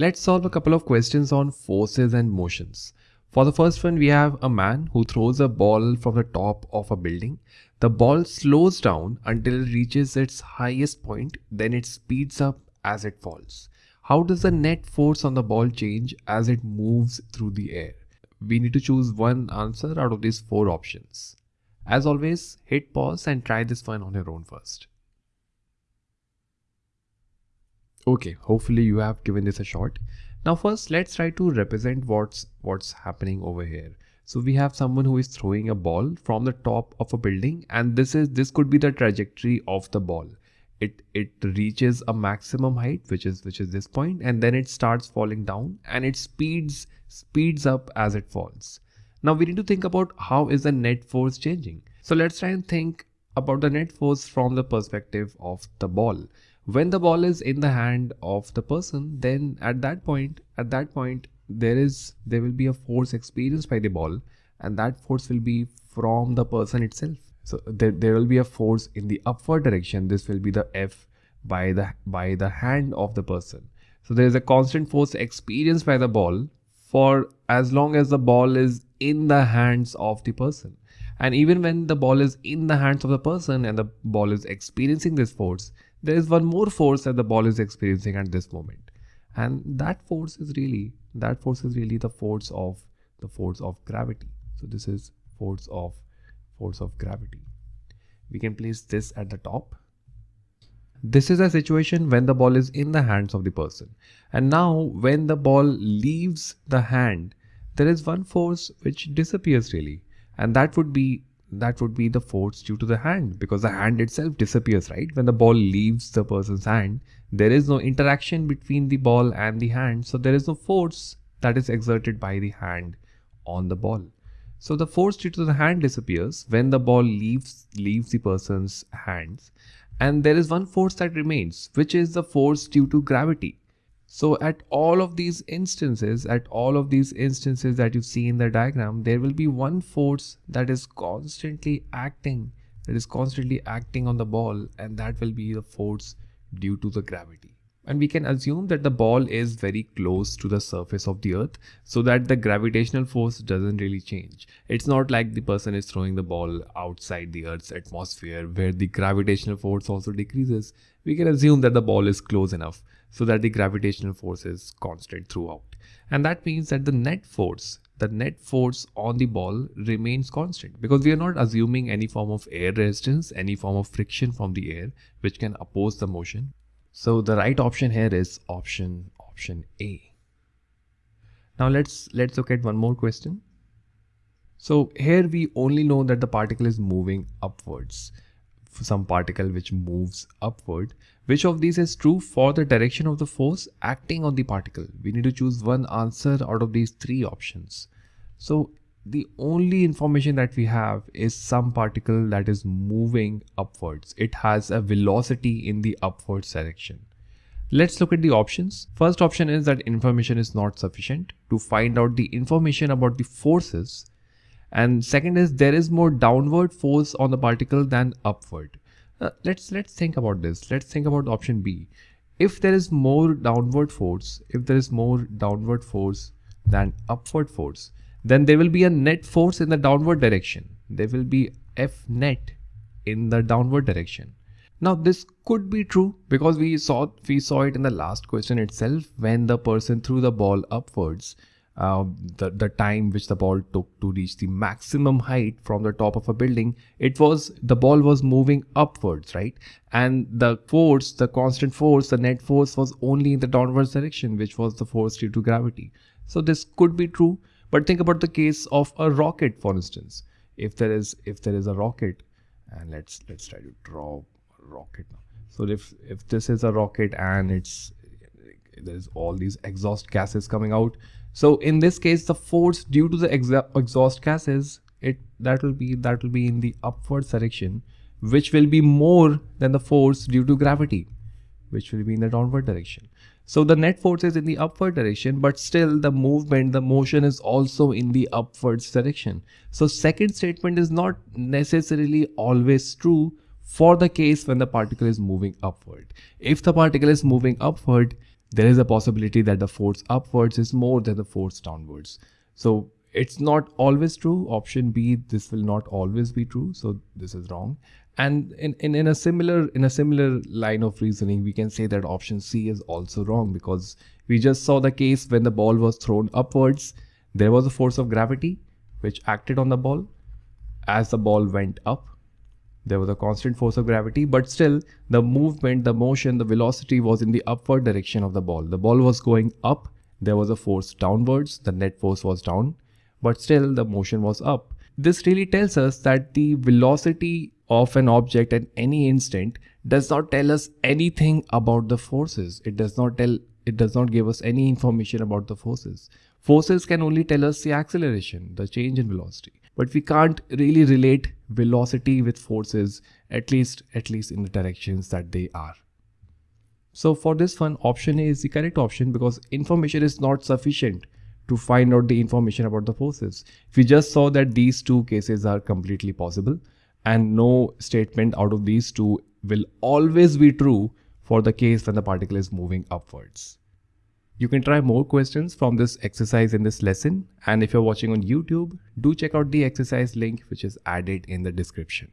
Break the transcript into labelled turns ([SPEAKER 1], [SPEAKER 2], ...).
[SPEAKER 1] Let's solve a couple of questions on forces and motions. For the first one, we have a man who throws a ball from the top of a building. The ball slows down until it reaches its highest point, then it speeds up as it falls. How does the net force on the ball change as it moves through the air? We need to choose one answer out of these four options. As always, hit pause and try this one on your own first. Okay, hopefully you have given this a shot. Now first let's try to represent what's what's happening over here. So we have someone who is throwing a ball from the top of a building and this is this could be the trajectory of the ball. It it reaches a maximum height which is which is this point and then it starts falling down and it speeds speeds up as it falls. Now we need to think about how is the net force changing. So let's try and think about the net force from the perspective of the ball when the ball is in the hand of the person then at that point at that point there is there will be a force experienced by the ball and that force will be from the person itself. So there, there will be a force in the upward direction. This will be the f by the by the hand of the person. So there is a constant force experienced by the ball for as long as the ball is in the hands of the person. And even when the ball is in the hands of the person and the ball is experiencing this force there is one more force that the ball is experiencing at this moment. And that force is really that force is really the force of the force of gravity. So this is force of force of gravity. We can place this at the top. This is a situation when the ball is in the hands of the person. And now when the ball leaves the hand there is one force which disappears really. And that would be that would be the force due to the hand because the hand itself disappears right? When the ball leaves the person's hand there is no interaction between the ball and the hand so there is no force that is exerted by the hand on the ball. So the force due to the hand disappears when the ball leaves leaves the person's hands and there is one force that remains which is the force due to gravity so at all of these instances, at all of these instances that you see in the diagram, there will be one force that is constantly acting, that is constantly acting on the ball and that will be the force due to the gravity. And we can assume that the ball is very close to the surface of the earth so that the gravitational force doesn't really change. It's not like the person is throwing the ball outside the earth's atmosphere where the gravitational force also decreases. We can assume that the ball is close enough so that the gravitational force is constant throughout. And that means that the net force, the net force on the ball remains constant because we are not assuming any form of air resistance, any form of friction from the air which can oppose the motion. So the right option here is option option A. Now let's let's look at one more question. So here we only know that the particle is moving upwards some particle which moves upward. Which of these is true for the direction of the force acting on the particle? We need to choose one answer out of these three options. So the only information that we have is some particle that is moving upwards. It has a velocity in the upwards direction. Let's look at the options. First option is that information is not sufficient to find out the information about the forces and second is there is more downward force on the particle than upward uh, let's let's think about this. Let's think about option b. If there is more downward force if there is more downward force than upward force then there will be a net force in the downward direction. There will be f net in the downward direction. Now this could be true because we saw we saw it in the last question itself when the person threw the ball upwards uh, the, the time which the ball took to reach the maximum height from the top of a building it was the ball was moving upwards right? And the force the constant force the net force was only in the downwards direction which was the force due to gravity. So this could be true but think about the case of a rocket for instance. If there is if there is a rocket and let's let's try to draw a rocket now. So if if this is a rocket and it's there's all these exhaust gases coming out so in this case, the force due to the exhaust gases, it that will be that will be in the upward direction, which will be more than the force due to gravity, which will be in the downward direction. So the net force is in the upward direction, but still the movement, the motion is also in the upwards direction. So second statement is not necessarily always true for the case when the particle is moving upward. If the particle is moving upward, there is a possibility that the force upwards is more than the force downwards. So it's not always true. Option B, this will not always be true. So this is wrong. And in, in, in a similar in a similar line of reasoning, we can say that option C is also wrong because we just saw the case when the ball was thrown upwards. There was a force of gravity which acted on the ball as the ball went up there was a constant force of gravity, but still the movement, the motion, the velocity was in the upward direction of the ball. The ball was going up, there was a force downwards, the net force was down, but still the motion was up. This really tells us that the velocity of an object at any instant does not tell us anything about the forces. It does not tell it does not give us any information about the forces. Forces can only tell us the acceleration, the change in velocity but we can't really relate velocity with forces at least at least in the directions that they are. So for this one option a is the correct option because information is not sufficient to find out the information about the forces. We just saw that these two cases are completely possible and no statement out of these two will always be true for the case when the particle is moving upwards you can try more questions from this exercise in this lesson. And if you're watching on YouTube, do check out the exercise link which is added in the description.